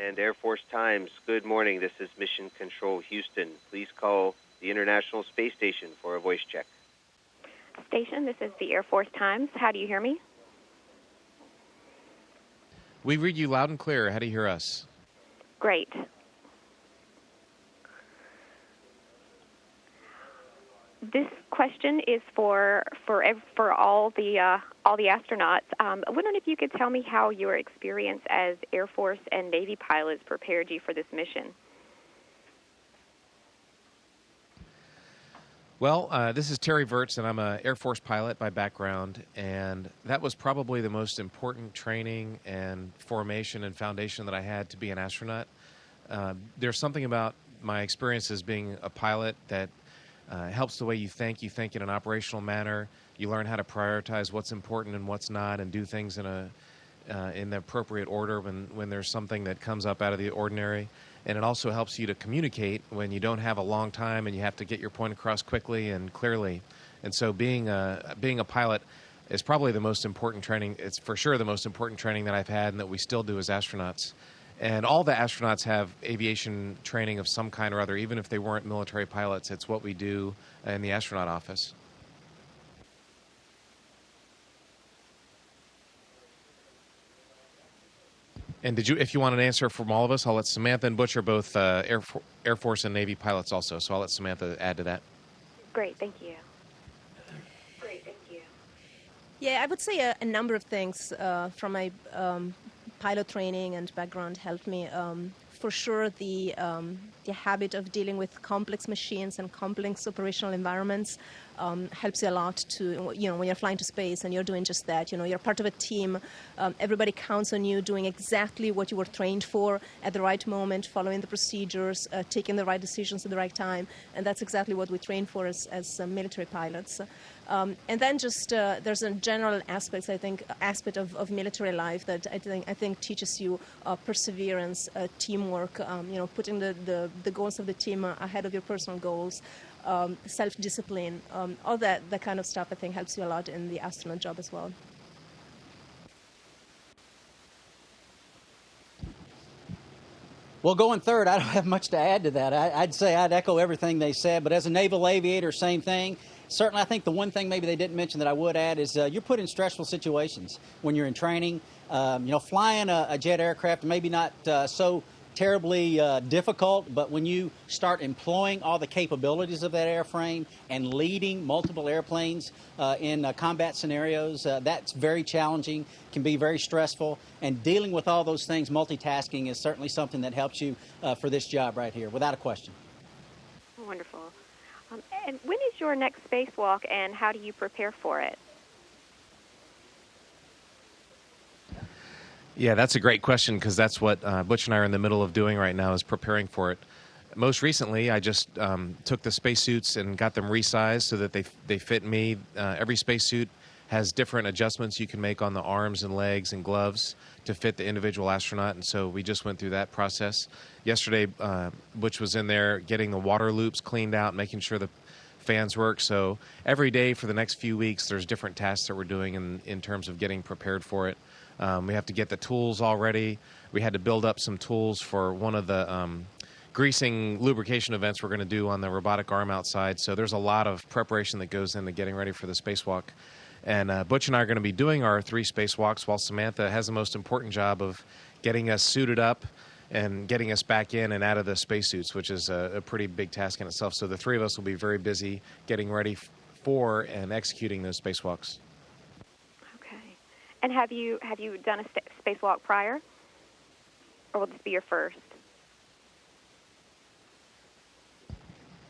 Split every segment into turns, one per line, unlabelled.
and Air Force Times. Good morning. This is Mission Control Houston. Please call the International Space Station for a voice check.
Station, this is the Air Force Times. How do you hear me?
We read you loud and clear. How do you hear us?
Great. This question is for for for all the uh, all the astronauts. Um, I wondering if you could tell me how your experience as Air Force and Navy pilots prepared you for this mission.
Well, uh, this is Terry Virts, and I'm an Air Force pilot by background, and that was probably the most important training and formation and foundation that I had to be an astronaut. Uh, there's something about my experience as being a pilot that uh, helps the way you think. You think in an operational manner. You learn how to prioritize what's important and what's not, and do things in a uh, in the appropriate order when when there's something that comes up out of the ordinary and it also helps you to communicate when you don't have a long time and you have to get your point across quickly and clearly. And so, being a being a pilot is probably the most important training. It's for sure the most important training that I've had and that we still do as astronauts. And all the astronauts have aviation training of some kind or other, even if they weren't military pilots. It's what we do in the astronaut office. And did you, if you want an answer from all of us, I'll let Samantha and Butch are both uh, Air, For- Air Force and Navy pilots also. So I'll let Samantha add to that.
Great, thank you.
Great, thank you. Yeah, I would say a, a number of things uh, from my um, pilot training and background helped me. Um, for sure, the um, the habit of dealing with complex machines and complex operational environments um, helps you a lot to, you know, when you're flying to space and you're doing just that, you know, you're part of a team, um, everybody counts on you doing exactly what you were trained for at the right moment, following the procedures, uh, taking the right decisions at the right time, and that's exactly what we train for as, as uh, military pilots. Um, and then just uh, there's a general aspect, I think, aspect of, of military life that I think I think teaches you uh, perseverance, uh, teamwork, um, you know, putting the, the, the, goals of the team ahead of your personal goals, um, self-discipline, um, all that, that kind of stuff I think helps you a lot in the astronaut job as well.
Well, going third, I don't have much to add to that. I, would say I'd echo everything they said, but as a naval aviator, same thing. Certainly, I think the one thing maybe they didn't mention that I would add is uh, you're put in stressful situations when you're in training. Um, you know, flying a, a, jet aircraft, maybe not uh, so terribly uh, difficult, but when you start employing all the capabilities of that airframe and leading multiple airplanes uh, in uh, combat scenarios, uh, that's very challenging, can be very stressful, and dealing with all those things, multitasking, is certainly something that helps you uh, for this job right here, without a question.
Wonderful. Um, and when is your next spacewalk, and how do you prepare for it?
Yeah, that's a great question because that's what uh, Butch and I are in the middle of doing right now is preparing for it. Most recently, I just um, took the spacesuits and got them resized so that they they fit me. Uh, every spacesuit has different adjustments you can make on the arms and legs and gloves to fit the individual astronaut, and so we just went through that process. Yesterday, uh, Butch was in there getting the water loops cleaned out, making sure the fans work. So every day for the next few weeks, there's different tasks that we're doing in, in terms of getting prepared for it. Um, we have to get the tools all ready. We had to build up some tools for one of the um, greasing lubrication events we're going to do on the robotic arm outside. So there's a lot of preparation that goes into getting ready for the spacewalk. And uh, Butch and I are going to be doing our three spacewalks while Samantha has the most important job of getting us suited up and getting us back in and out of the spacesuits, which is a, a pretty big task in itself. So the three of us will be very busy getting ready for and executing those spacewalks.
And have you have you done a spacewalk prior, or will this be your first?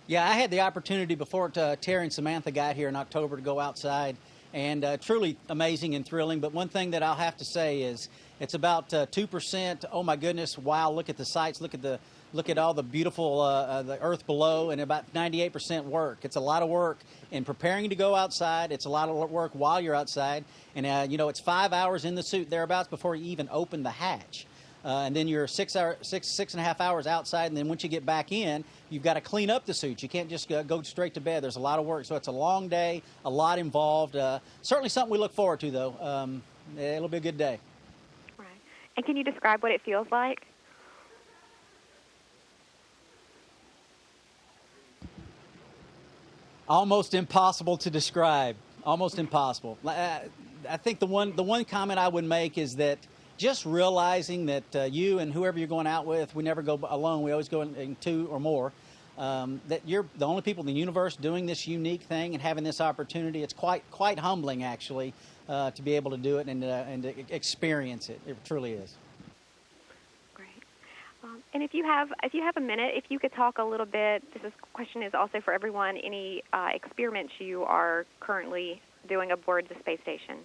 Yeah, I had the opportunity before to, uh, Terry and Samantha got here in October to go outside, and uh, truly amazing and thrilling. But one thing that I'll have to say is it's about uh, two uh, percent. Oh my goodness! Wow! Look at the sights. Look at the look at all the beautiful uh, uh, the earth below and about 98% work. It's a lot of work in preparing to go outside. It's a lot of work while you're outside. And uh, you know it's five hours in the suit thereabouts before you even open the hatch. Uh, and then you're six hour six six and a half hours outside. And then once you get back in you've got to clean up the suit. You can't just go straight to bed. There's a lot of work. So it's a long day a lot involved. Uh, certainly something we look forward to though. Um, it'll be a good day.
Right. And can you describe what it feels like
almost impossible to describe. Almost impossible. Uh, I think the one the one comment I would make is that just realizing that uh, you and whoever you're going out with, we never go alone. We always go in, in two or more. Um, that you're the only people in the universe doing this unique thing and having this opportunity. It's quite quite humbling, actually, uh, to be able to do it and, uh, and to experience it. It truly is.
Um, and if you have if you have a minute, if you could talk a little bit. This is, question is also for everyone. Any uh, experiments you are currently doing aboard the space station?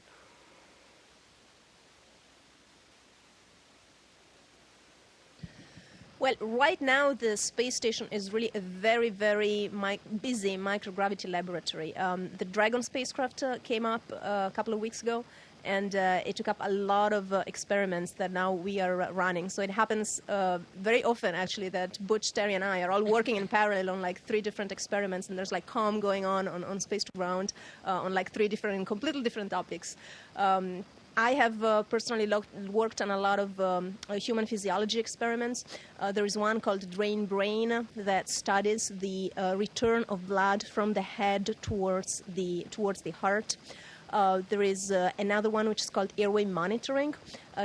Well, right now the space station is really a very, very mi- busy microgravity laboratory. Um, the Dragon spacecraft uh, came up uh, a couple of weeks ago, and uh, it took up a lot of uh, experiments that now we are running. So it happens uh, very often, actually, that Butch, Terry, and I are all working in parallel on like three different experiments, and there's like COM going on on, on space to ground uh, on like three different, completely different topics. Um, I have uh, personally worked on a lot of um, uh, human physiology experiments. Uh, there is one called Drain Brain that studies the uh, return of blood from the head towards the towards the heart. Uh, there is uh, another one which is called airway monitoring.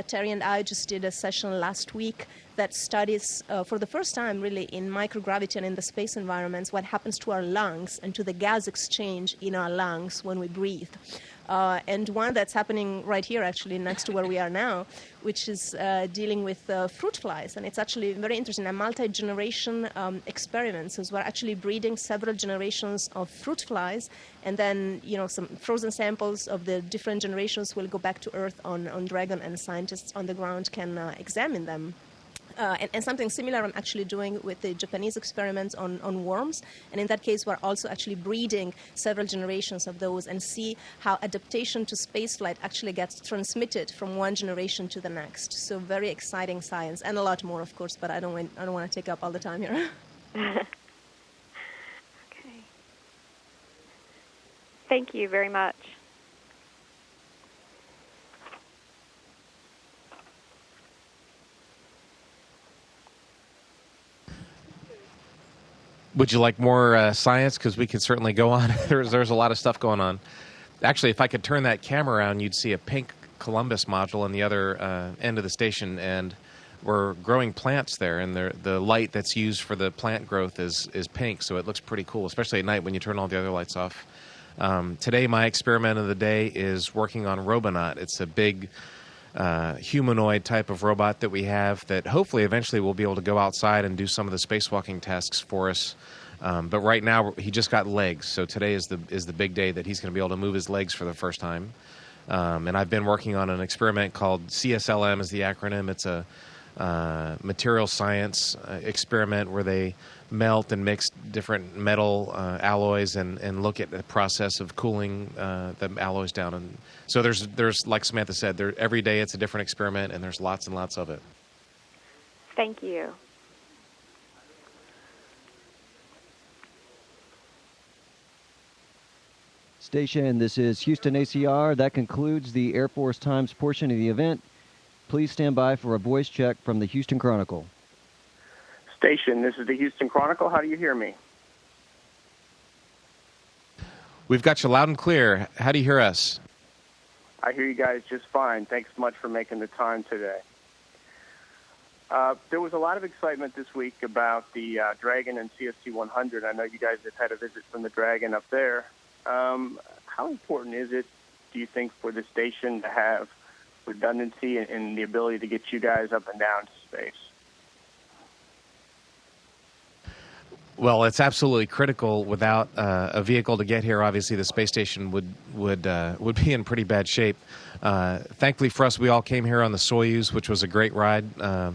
Terry and I just did a session last week that studies, for the first time, really in microgravity and in the space environments, what happens to our lungs and to the gas exchange in our lungs when we breathe uh, and one that's happening right here, actually, next to where we are now, which is uh, dealing with uh, fruit flies. And it's actually very interesting, a multi-generation um, experiment. So we're actually breeding several generations of fruit flies, and then, you know, some frozen samples of the different generations will go back to Earth on, on Dragon, and scientists on the ground can uh, examine them. Uh, and, and, something similar I'm actually doing with the Japanese experiments on, on worms. And in that case, we're also actually breeding several generations of those and see how adaptation to spaceflight actually gets transmitted from one generation to the next. So very exciting science, and a lot more, of course. But I don't I don't want to take up all the time here.
okay. Thank you very much.
Would you like more uh, science? Because we could certainly go on. there's there's a lot of stuff going on. Actually, if I could turn that camera around, you'd see a pink Columbus module on the other uh, end of the station, and we're growing plants there, and the the light that's used for the plant growth is is pink, so it looks pretty cool, especially at night when you turn all the other lights off. Um, today, my experiment of the day is working on Robonaut. It's a big uh, humanoid type of robot that we have that hopefully eventually we'll be able to go outside and do some of the spacewalking tasks for us. Um, but right now he just got legs, so today is the is the big day that he's going to be able to move his legs for the first time. Um, and I've been working on an experiment called CSLM is the acronym. It's a uh, material science uh, experiment where they melt and mix different metal uh, alloys and, and look at the process of cooling uh, the alloys down. And so there's there's like Samantha said, there every day it's a different experiment, and there's lots and lots of it.
Thank you.
Station, this is Houston ACR. That concludes the Air Force Times portion of the event. Please stand by for a voice check from the Houston Chronicle.
Station, this is the Houston Chronicle. How do you hear me?
We've got you loud and clear. How do you hear us?
I hear you guys just fine. Thanks much for making the time today. Uh, there was a lot of excitement this week about the uh, Dragon and CST 100. I know you guys have had a visit from the Dragon up there. Um, how important is it, do you think, for the station to have redundancy and, and the ability to get you guys up and down to space.
Well, it's absolutely critical. Without uh, a vehicle to get here, obviously the space station would would uh, would be in pretty bad shape. Uh, thankfully for us, we all came here on the Soyuz, which was a great ride. Uh,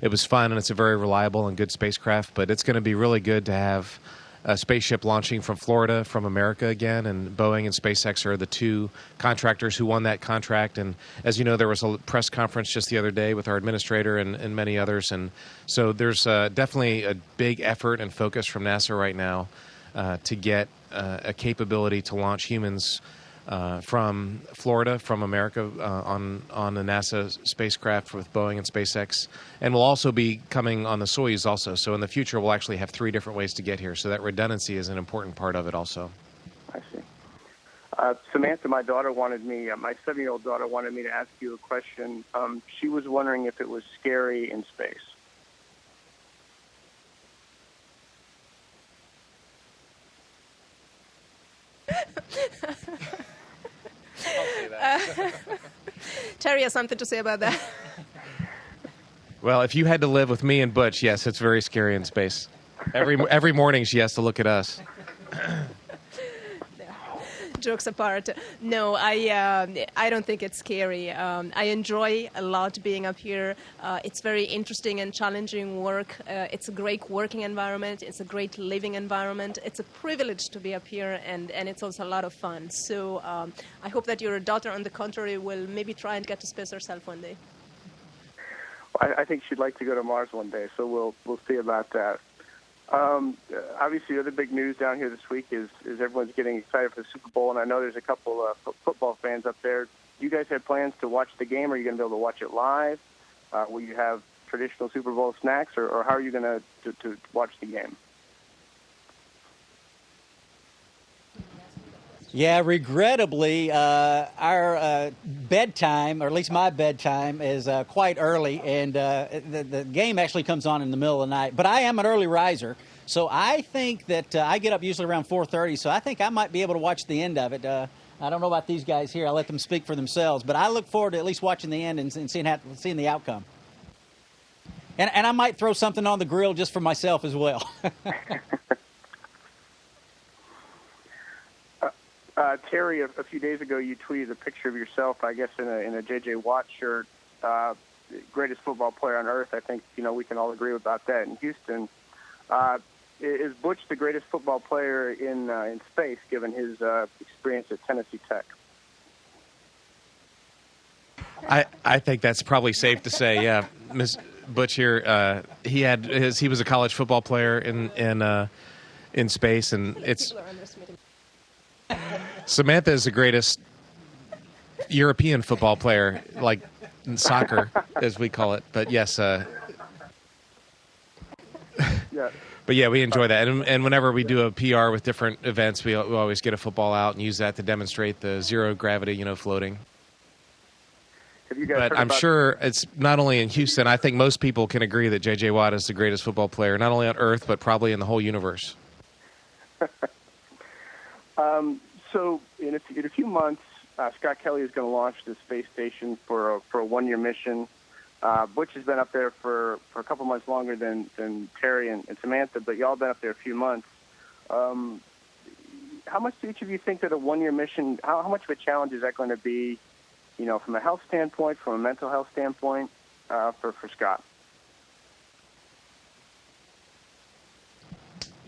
it was fun, and it's a very reliable and good spacecraft. But it's going to be really good to have a spaceship launching from Florida from America again, and Boeing and SpaceX are the two contractors who won that contract. And as you know, there was a press conference just the other day with our administrator and, and many others, and so there's uh, definitely a big effort and focus from NASA right now uh, to get uh, a capability to launch humans uh, from Florida, from America, uh, on on the NASA spacecraft with Boeing and SpaceX, and we'll also be coming on the Soyuz also. So in the future, we'll actually have three different ways to get here. So that redundancy is an important part of it also. I see.
Uh, Samantha, my daughter wanted me, uh, my seven year old daughter wanted me to ask you a question. Um, she was wondering if it was scary in space.
uh, Terry has something to say about that.
Well, if you had to live with me and Butch, yes, it's very scary in space. Every every morning she has to look at us.
jokes apart, no, I uh, I don't think it's scary. Um, I enjoy a lot being up here. Uh, it's very interesting and challenging work. Uh, it's a great working environment. It's a great living environment. It's a privilege to be up here, and, and it's also a lot of fun. So um, I hope that your daughter, on the contrary, will maybe try and get to space herself one day.
I, I think she'd like to go to Mars one day, so we'll we'll see about that. Um, obviously, the other big news down here this week is is everyone's getting excited for the Super Bowl, and I know there's a couple of f- football fans up there. Do you guys have plans to watch the game? Are you going to be able to watch it live? Uh, will you have traditional Super Bowl snacks, or, or how are you going to to watch the game?
Yeah, regrettably, uh, our uh, bedtime, or at least my bedtime, is uh, quite early, and uh, the, the, game actually comes on in the middle of the night. But I am an early riser, so I think that uh, I get up usually around 4:30. So I think I might be able to watch the end of it. Uh, I don't know about these guys here. I'll let them speak for themselves, but I look forward to at least watching the end and, and seeing how, seeing the outcome. And, and I might throw something on the grill just for myself as well.
Uh, Terry, a, a, few days ago, you tweeted a picture of yourself, I guess, in a in a JJ Watt shirt. Uh, greatest football player on earth. I think you know we can all agree about that. In Houston, uh, is Butch the greatest football player in uh, in space, given his uh, experience at Tennessee Tech?
I I think that's probably safe to say. Yeah, Miss Butch here. Uh, he had his he was a college football player in in uh, in space, and it's Samantha is the greatest European football player, like soccer, as we call it. But yes, uh, yeah. But yeah, we enjoy that, and, and whenever we do a PR with different events, we, we always get a football out and use that to demonstrate the zero gravity, you know, floating. but I'm sure it's not only in Houston. I think most people can agree that J.J. Watt is the greatest football player, not only on Earth, but probably in the whole universe.
um, so in a, in a few months, uh, Scott Kelly is going to launch the space station for a, for a one year mission. Uh, Butch has been up there for, for a couple months longer than, than Terry and, and Samantha, but y'all been up there a few months. Um, how much do each of you think that a one year mission, how, how much of a challenge is that going to be, you know, from a health standpoint, from a mental health standpoint, uh, for, for Scott?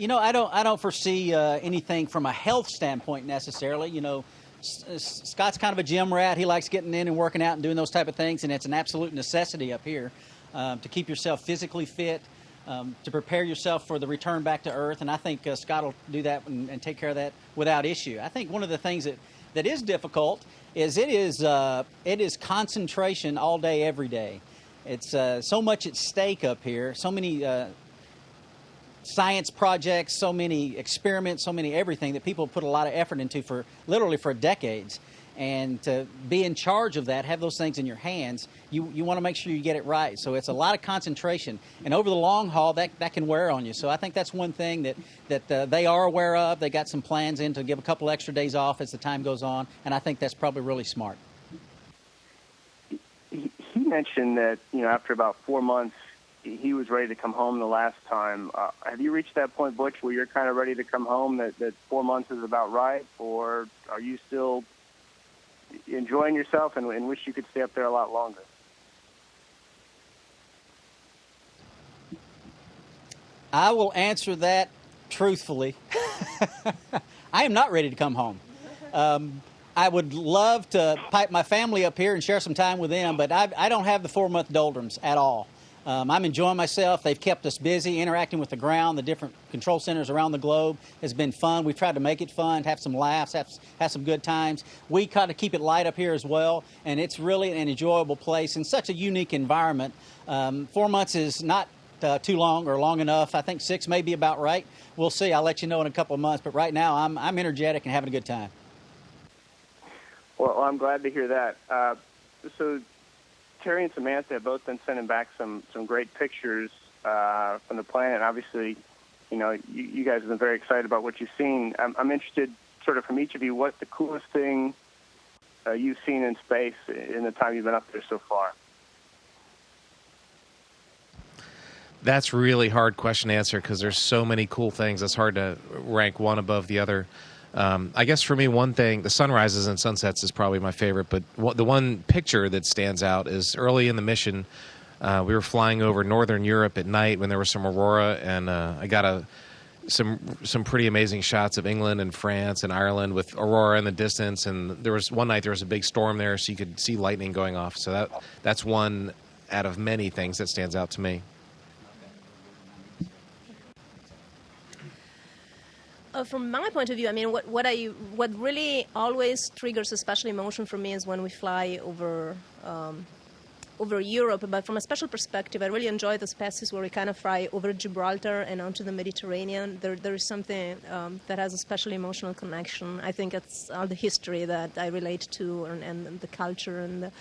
You know, I don't I don't foresee uh, anything from a health standpoint necessarily. You know, S- Scott's kind of a gym rat. He likes getting in and working out and doing those type of things, and it's an absolute necessity up here um, to keep yourself physically fit, um, to prepare yourself for the return back to Earth. And I think uh, Scott will do that and, and, take care of that without issue. I think one of the things that, that is difficult is it is uh, it is concentration all day, every day. It's uh, so much at stake up here. So many uh, science projects, so many experiments, so many everything that people put a lot of effort into for literally for decades. And to be in charge of that, have those things in your hands, you, you want to make sure you get it right. So it's a lot of concentration. And over the long haul, that, that can wear on you. So I think that's one thing that, that uh, they are aware of. They got some plans in to give a couple extra days off as the time goes on. And I think that's probably really smart.
He mentioned that, you know, after about four months, he was ready to come home the last time. Uh, have you reached that point, Butch, where you're kind of ready to come home? That that four months is about right, or are you still enjoying yourself and, and wish you could stay up there a lot longer?
I will answer that truthfully. I am not ready to come home. Um, I would love to pipe my family up here and share some time with them, but I, I don't have the four month doldrums at all. Um, I'm enjoying myself. They've kept us busy interacting with the ground. The different control centers around the globe has been fun. We've tried to make it fun, have some laughs, have, have some good times. We kind of keep it light up here as well, and it's really an enjoyable place and such a unique environment. Um, four months is not uh, too long or long enough. I think six may be about right. We'll see. I'll let you know in a couple of months. But right now, I'm, I'm energetic and having a good time.
Well, I'm glad to hear that. Uh, so, Terry and Samantha have both been sending back some some great pictures uh, from the planet. Obviously, you know, you, you, guys have been very excited about what you've seen. I'm, I'm interested, sort of, from each of you, what the coolest thing uh, you've seen in space in the time you've been up there so far.
That's really hard question to answer because there's so many cool things. It's hard to rank one above the other. Um, I guess for me, one thing, the sunrises and sunsets is probably my favorite, but the one picture that stands out is early in the mission. Uh, we were flying over northern Europe at night when there was some aurora, and uh, I got a some some pretty amazing shots of England and France and Ireland with aurora in the distance. And there was one night there was a big storm there, so you could see lightning going off. So that that's one out of many things that stands out to me.
Uh, from my point of view, I mean, what what I what really always triggers a special emotion for me is when we fly over. Um, over Europe, but from a special perspective, I really enjoy those passes where we kind of fly over Gibraltar and onto the Mediterranean. There, there is something um, that has a special emotional connection. I think it's all the history that I relate to and, and the culture and the,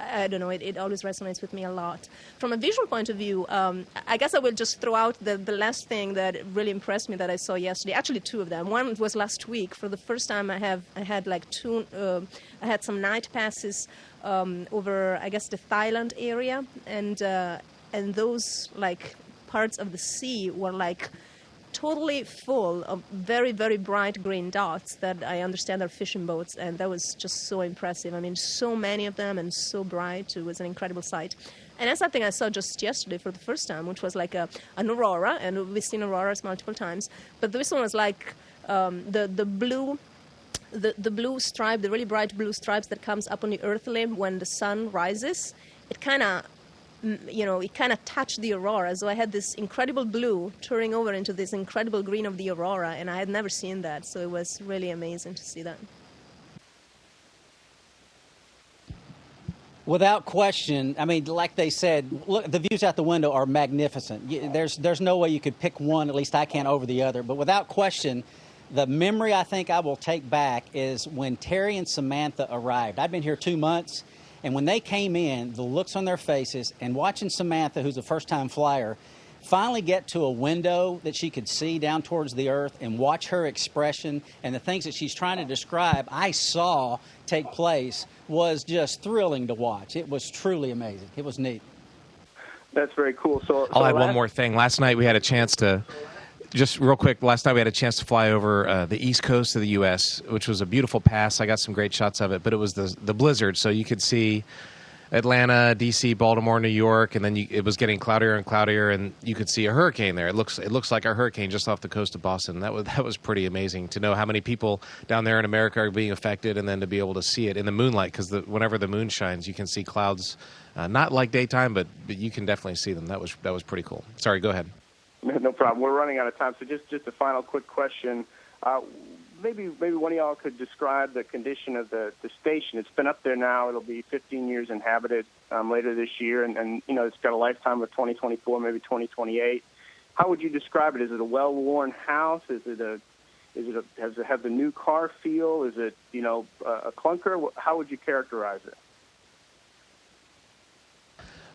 I don't know, it, it always resonates with me a lot. From a visual point of view, um, I guess I will just throw out the, the last thing that really impressed me that I saw yesterday. Actually, two of them. One was last week. For the first time, I have I had like two. Uh, I had some night passes um, over, I guess, the Thailand area, and uh, and those like parts of the sea were like totally full of very very bright green dots that I understand are fishing boats, and that was just so impressive. I mean, so many of them and so bright. It was an incredible sight. And that's something I saw just yesterday for the first time, which was like a, an aurora, and we've seen auroras multiple times. But this one was like um, the the blue the, the blue stripe, the really bright blue stripes that comes up on the earth limb when the sun rises, it kind of you know, it kind of touched the aurora. So I had this incredible blue turning over into this incredible green of the aurora, and I had never seen that. So it was really amazing to see that.
Without question, I mean, like they said, look, the views out the window are magnificent. There's, there's no way you could pick one, at least I can't, over the other. But without question, the memory I think I will take back is when Terry and Samantha arrived. I've been here two months, and when they came in, the looks on their faces, and watching Samantha, who's a first time flyer, finally get to a window that she could see down towards the earth and watch her expression and the things that she's trying to describe, I saw take place, was just thrilling to watch. It was truly amazing. It was neat.
That's very cool. So,
I'll
so
add one more thing. Last night we had a chance to just real quick, last night we had a chance to fly over uh, the east coast of the U.S., which was a beautiful pass. I got some great shots of it, but it was the the blizzard, so you could see Atlanta, D.C., Baltimore, New York, and then you, it was getting cloudier and cloudier, and you could see a hurricane there. It looks it looks like a hurricane just off the coast of Boston. That was that was pretty amazing to know how many people down there in America are being affected, and then to be able to see it in the moonlight because whenever the moon shines, you can see clouds. Uh, not like daytime, but, but you can definitely see them. That was that was pretty cool. Sorry, go ahead.
No problem. We're running out of time, so just just a final quick question. Uh, maybe maybe one of y'all could describe the condition of the the station. It's been up there now. It'll be 15 years inhabited um, later this year, and, and you know it's got a lifetime of 2024, maybe 2028. How would you describe it? Is it a well-worn house? Is it a is it a, has it have the new car feel? Is it you know a clunker? How would you characterize it?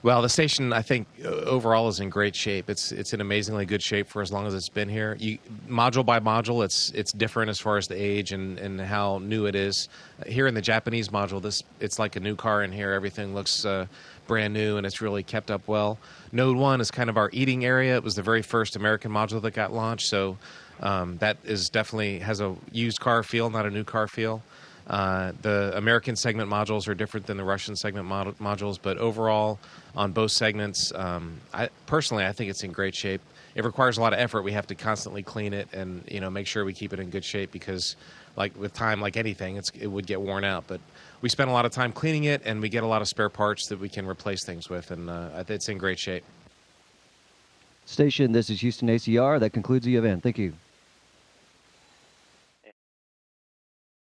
Well, the station, I think, uh, overall is in great shape. It's it's in amazingly good shape for as long as it's been here. You, module by module, it's it's different as far as the age and, and how new it is. Here in the Japanese module, this it's like a new car in here. Everything looks uh, brand new and it's really kept up well. Node one is kind of our eating area. It was the very first American module that got launched, so um, that is definitely has a used car feel, not a new car feel. Uh, the American segment modules are different than the Russian segment mod- modules, but overall, on both segments, um, I, personally, I think it's in great shape. It requires a lot of effort. We have to constantly clean it and you know make sure we keep it in good shape because, like with time, like anything, it would get worn out. But we spend a lot of time cleaning it, and we get a lot of spare parts that we can replace things with, and uh, it's in great shape.
Station, this is Houston ACR. That concludes the event. Thank you.